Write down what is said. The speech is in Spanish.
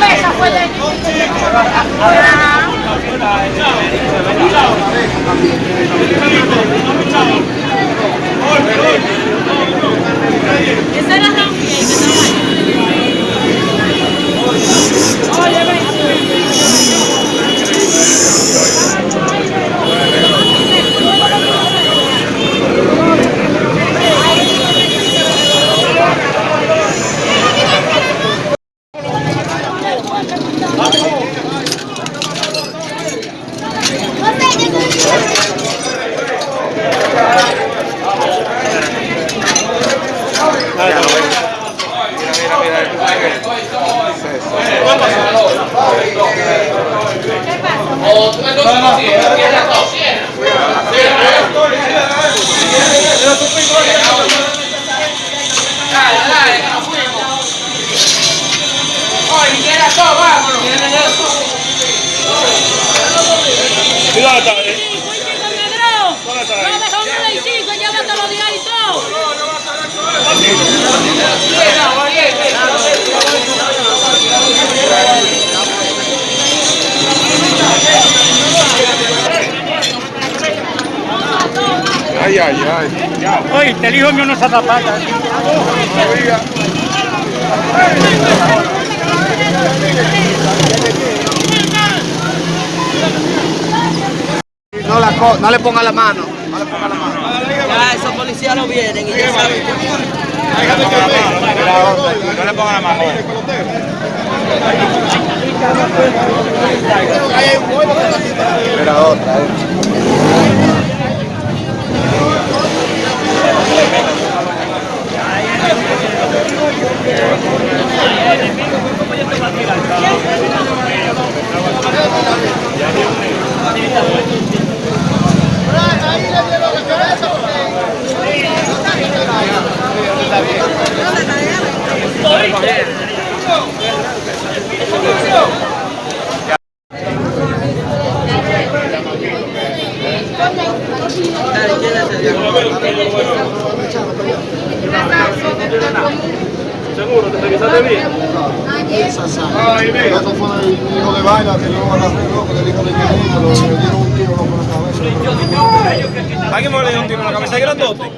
mesa fue de Esa Ay, ay, ay. Oye, el hijo mío no se zapata. No, la co- no le ponga la mano. No le ponga la mano. Ya esos policías no vienen y ya saben. No le ponga la mano. Espera otra, Seguro, ¿te revisaste bien? Eso fue el hijo de vaina que yo agarré loco del hijo de mi amigo, lo- le dieron un tiro loco en la cabeza. ¿Alguien me le dio un tiro en la cabeza grandote?